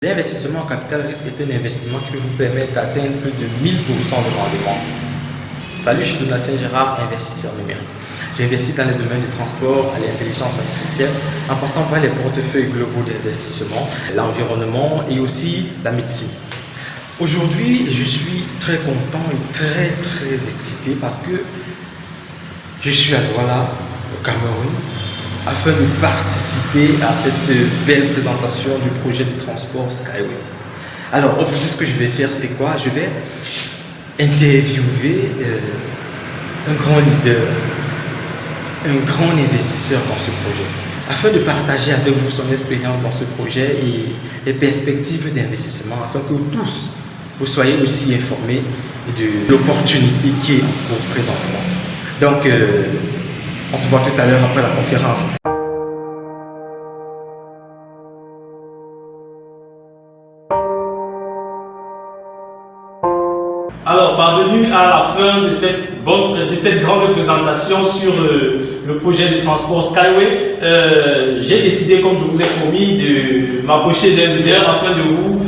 L'investissement en capital risque est un investissement qui peut vous permettre d'atteindre plus de 1000% de rendement. Salut, je suis Donatien Gérard, investisseur numérique. J'investis dans les domaines du transport, l'intelligence artificielle, en passant par les portefeuilles globaux d'investissement, l'environnement et aussi la médecine. Aujourd'hui, je suis très content et très très excité parce que je suis à Douala, au Cameroun, afin de participer à cette belle présentation du projet de transport Skyway. Alors aujourd'hui ce que je vais faire c'est quoi? Je vais interviewer euh, un grand leader, un grand investisseur dans ce projet, afin de partager avec vous son expérience dans ce projet et les perspectives d'investissement, afin que tous, vous soyez aussi informés de l'opportunité qui est en cours présentement. Donc, euh, on se voit tout à l'heure après la conférence. Alors, parvenu à la fin de cette, grande présentation sur euh, le projet de transport Skyway, euh, j'ai décidé, comme je vous ai promis, de m'approcher d'un leader afin de vous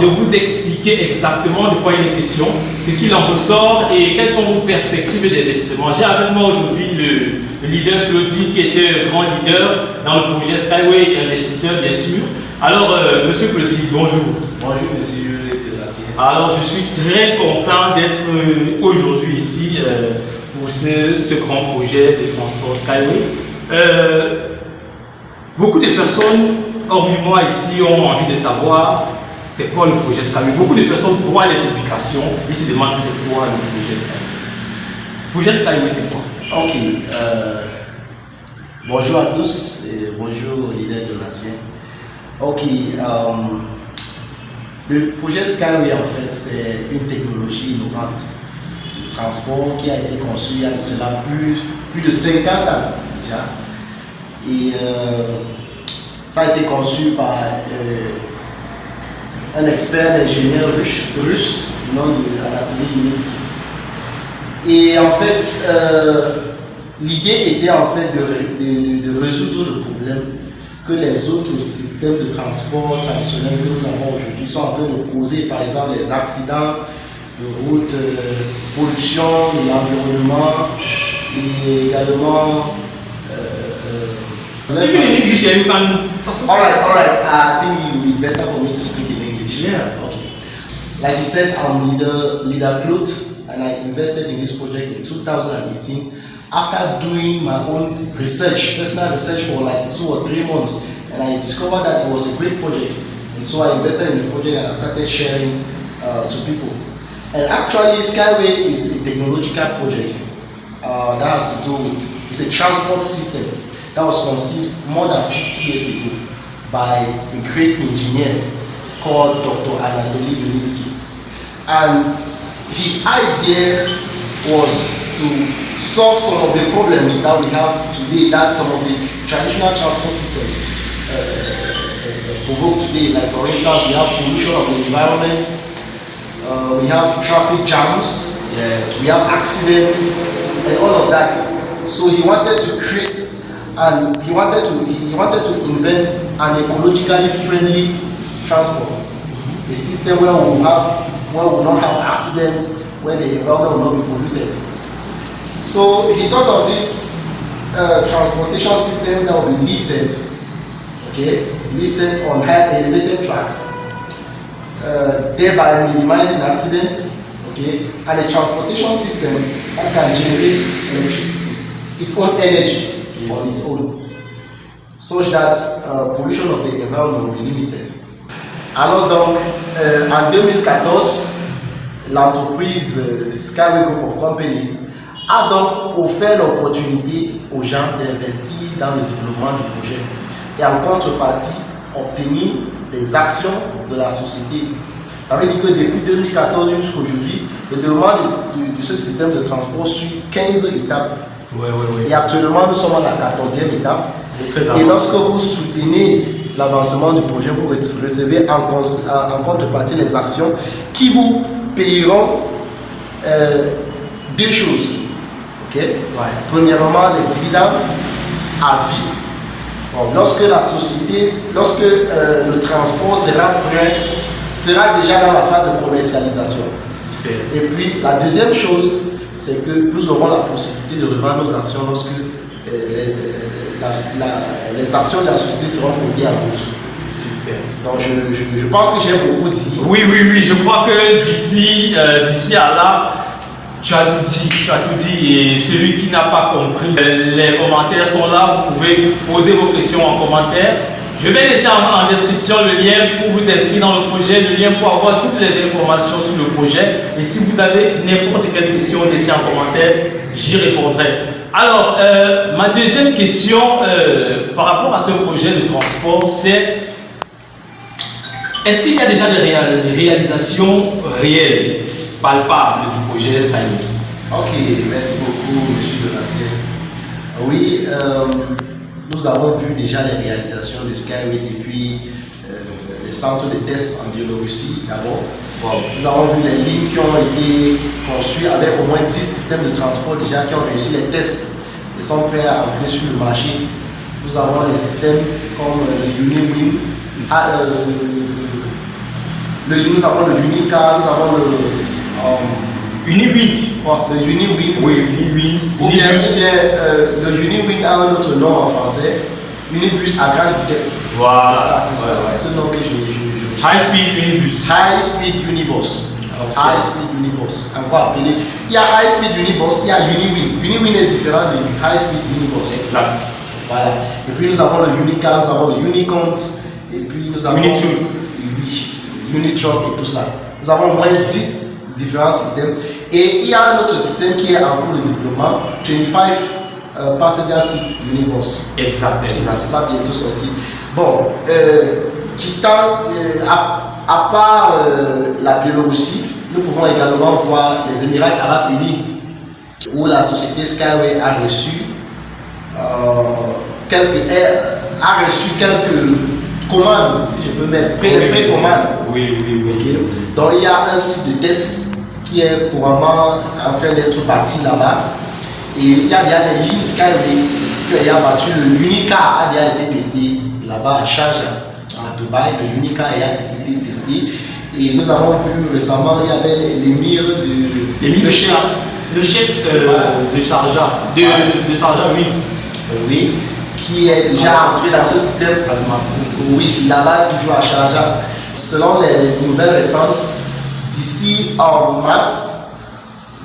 de vous expliquer exactement de quoi il est question, ce qu'il en ressort et quelles sont vos perspectives d'investissement. J'ai avec moi aujourd'hui le, leader Claudie qui était un grand leader dans le projet Skyway Investisseur bien sûr. Alors, euh, Monsieur Claudie, bonjour. Bonjour Monsieur Alors, je suis très content d'être euh, aujourd'hui ici euh, pour ce, grand projet de transport Skyway. beaucoup de personnes, hormis moi ici, ont envie de savoir c'est quoi le projet Skyway Beaucoup de personnes voient les publications et se demandent c'est quoi le projet Skyway. Le projet Skyway, c'est quoi? Ok. Euh, bonjour à tous et bonjour leader de l'ancien. Ok. Euh, le projet Skyway, en fait, c'est une technologie innovante de transport qui a été conçue il y a de cela plus, plus de 50 ans déjà. Et euh, ça a été conçu par un expert ingénieur russe, russe du nom d'Anatoly Yunitsky. Et en fait, euh, l'idée était en fait de, de, résoudre le problème que les autres systèmes de transport traditionnels que nous avons aujourd'hui sont en train de causer, par exemple les accidents de route, euh, pollution de l'environnement et également uh, Even in English, you can. All right, all right. I think it would be better for me to speak Yeah. Okay. Like you said, I'm leader leader Claude, and I invested in this project in 2018 after doing my own research, personal research for like two or three months, and I discovered that it was a great project. And so I invested in the project and I started sharing uh, to people. And actually, Skyway is a technological project uh, that has to do with, it's a transport system that was conceived more than 50 years ago by a great engineer called Dr. Anatoly Yunitsky. And his idea was to solve some of the problems that we have today, that some of the traditional transport systems uh, uh, provoke today. Like for instance, we have pollution of the environment, uh, we have traffic jams, yes. we have accidents, and all of that. So he wanted to create and he wanted to he wanted to invent an ecologically friendly transport. A system where we will have where we will not have accidents, where the environment will not be polluted. So he thought of this uh, transportation system that will be lifted, okay, lifted on high elevated tracks, uh, thereby minimizing accidents, okay, and a transportation system that can generate electricity, its own energy yes. on its own, such that uh, pollution of the environment will be limited. Alors donc, euh, en 2014, l'entreprise euh, Skyway Group of Companies a donc offert l'opportunité aux gens d'investir dans le développement du projet et en contrepartie obtenir des actions de la société. Ça veut dire que depuis 2014 jusqu'à aujourd'hui, le développement de, de, ce système de transport suit 15 étapes. Ouais, ouais, ouais. Et actuellement, nous sommes à la 14e étape. Et lorsque vous soutenez l'avancement du projet, vous recevez en, en, contrepartie les actions qui vous payeront euh, deux choses. ok? Ouais. Premièrement, les dividendes à vie. lorsque la société, lorsque euh, le transport sera prêt, sera déjà dans la phase de commercialisation. Et puis la deuxième chose, c'est que nous aurons la possibilité de revendre nos actions lorsque euh, les, euh, les, actions de la société seront cotées à bourse. Super. Donc je, je, je pense que j'ai beaucoup dit. Oui, oui, oui, je crois que d'ici d'ici à là, tu as tout dit, tu as tout dit. Et celui qui n'a pas compris, les commentaires sont là. Vous pouvez poser vos questions en commentaire. Je vais laisser en, description le lien pour vous inscrire dans le projet, le lien pour avoir toutes les informations sur le projet. Et si vous avez n'importe quelle question, laissez en commentaire, j'y répondrai. Alors, euh, ma deuxième question euh, par rapport à ce projet de transport, c'est est-ce qu'il y a déjà des réalisations réelles palpable du projet Skyway. Ok, merci beaucoup, M. Donatien. Oui, euh, nous avons vu déjà les réalisations de Skyway depuis les centres de tests en Biélorussie d'abord. Nous avons vu les lignes qui ont été conçues avec au moins 10 systèmes de transport déjà qui ont réussi les tests et sont prêts à entrer sur le marché. Nous avons les systèmes comme le UniWin, ah, euh, le, nous avons le Unica, nous avons le Um, UniWin, je crois. Le UniWin. Oui, UniWin. Ou bien, euh, le UniWin a un autre nom en français. Unibus à grande vitesse. Voilà. C'est ça, c'est ce nom que je, je, High Speed Unibus. High Speed Unibus. High Speed Unibus. Encore appelé. Il y a High Speed Unibus, il y a UniWin. UniWin est différent de High Speed Unibus. Exact. Voilà. Et puis nous avons le Unica, nous avons le Unicont. Et puis nous avons. Unitruck. Oui. Unitruck et tout ça. Nous avons au moins 10 différents systèmes. Et il y a un autre système qui est en cours de développement, 25 euh, Passenger Seat Unibus. Exact, exact. Ça va bientôt sortir. Bon, euh, quittant, euh, à, à, part euh, la Biélorussie, nous pouvons également voir les Émirats Arabes Unis, où la société Skyway a reçu quelques, a reçu quelques commandes, si je peux mettre, pré oui, précommandes. Oui, oui, oui. Okay. Donc il y a un site de test qui est couramment en train d'être bâti là-bas. Et il y a bien des lignes Skyway qui a battu. Le Unica a déjà été testé là-bas à Sharjah, à Dubaï. Le Unica a été testé. Et nous avons vu récemment, il y avait l'émir de. L'émir le chef, le chef euh, voilà. de Sharjah. De, de Sharjah, oui. Oui qui est déjà entré dans ce système. Oui, là-bas, toujours à Sharjah. Selon les nouvelles récentes, d'ici en mars,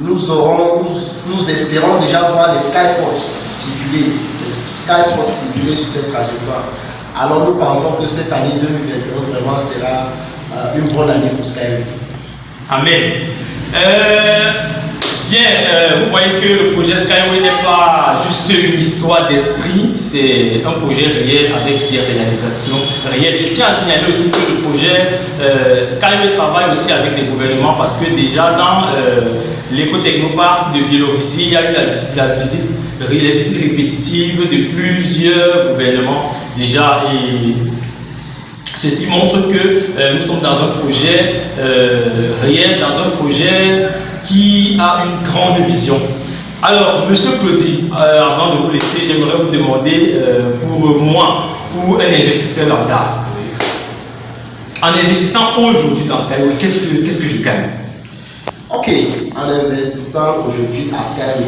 nous, aurons, nous, espérons déjà voir les skyports circuler, les skyports circuler sur cette trajectoire. Alors nous pensons que cette année 2021 vraiment sera euh, une bonne année pour Skyway. Amen. Euh, Bien, euh, vous voyez que le projet Skyway n'est pas juste une histoire d'esprit, c'est un projet réel avec des réalisations réelles. Je tiens à signaler aussi que le projet euh, Skyway travaille aussi avec les gouvernements parce que déjà dans euh, l'éco-technoparc de Biélorussie, il y a eu la, visite, les visites répétitives de plusieurs gouvernements déjà et Ceci montre que euh, nous sommes dans un projet réel, dans un projet qui a une grande vision. Alors, Monsieur Claudie, euh, avant de vous laisser, j'aimerais vous demander euh, pour moi ou un investisseur lambda, en investissant aujourd'hui dans Skyway, qu'est-ce que, qu'est-ce que je gagne? Ok, en investissant aujourd'hui à Skyway,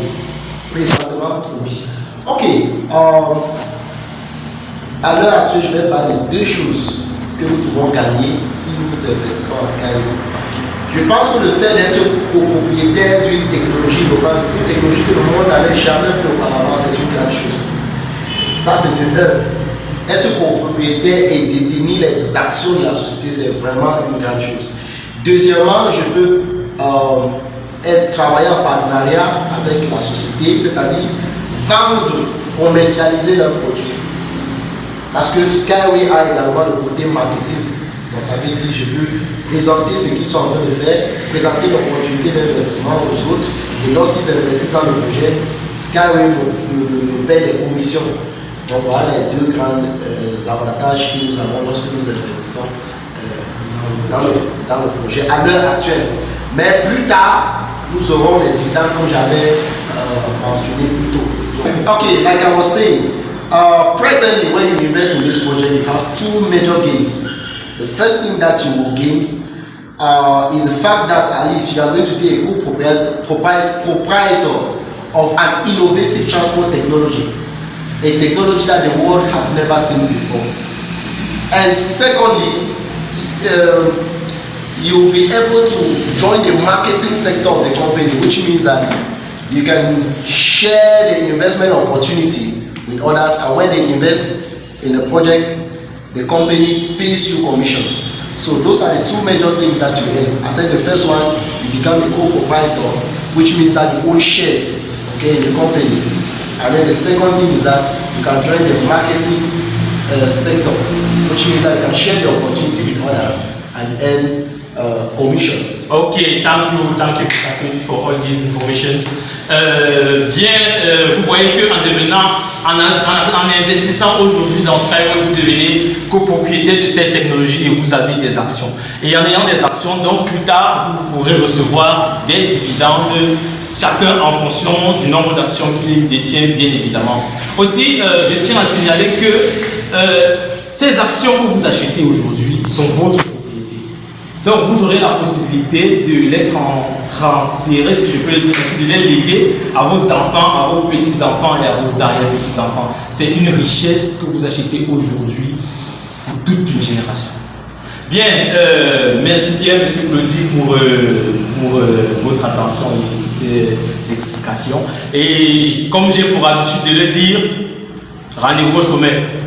présentement, oui. Ok, euh, à l'heure actuelle, je vais parler de deux choses que nous pouvons gagner si nous investissons à Skyway. Je pense que le fait d'être copropriétaire d'une technologie locale, une technologie que le monde n'avait jamais fait auparavant, c'est une grande chose. Ça, c'est de un. Être copropriétaire et détenir les actions de la société, c'est vraiment une grande chose. Deuxièmement, je peux euh, être, travailler en partenariat avec la société, c'est-à-dire vendre, commercialiser leurs produits. Parce que Skyway a également le côté marketing. Donc ça veut dire je peux présenter ce qu'ils sont en train de faire, présenter l'opportunité d'investissement aux autres. Et lorsqu'ils investissent dans le projet, Skyway nous, paie des commissions. Donc voilà les deux grands euh, avantages que nous avons lorsque nous investissons euh, dans, le, dans, le, projet à l'heure actuelle. Mais plus tard, nous aurons les dividendes comme j'avais euh, mentionné plus tôt. Ok, like I was saying, Uh, presently, when you invest in this project, you have two major gains. The first thing that you will gain uh, is the fact that at least you are going to be a good proprietor of an innovative transport technology, a technology that the world had never seen before. And secondly, uh, you'll be able to join the marketing sector of the company, which means that you can share the investment opportunity with others and when they invest in a project, the company pays you commissions. So those are the two major things that you earn. I said the first one, you become a co-proprietor, which means that you own shares okay, in the company. And then the second thing is that you can join the marketing uh, sector, which means that you can share the opportunity with others and earn uh, commissions. Okay, thank you, thank you, thank you for all these informations. Euh, bien, euh, vous voyez qu'en en, investissant aujourd'hui dans Skyway, vous devenez copropriétaire de cette technologie et vous avez des actions. Et en ayant des actions, donc plus tard, vous pourrez recevoir des dividendes, chacun en fonction du nombre d'actions qu'il détient, bien évidemment. Aussi, euh, je tiens à signaler que ces actions que vous achetez aujourd'hui sont votre donc vous aurez la possibilité de les transférer, si je peux le dire de les léguer à vos enfants, à vos petits-enfants et à vos arrière-petits-enfants. C'est une richesse que vous achetez aujourd'hui pour toute une génération. Bien, euh, merci bien M. Claudie pour, euh, pour euh, votre attention et toutes ces explications. Et comme j'ai pour habitude de le dire, rendez-vous au sommet.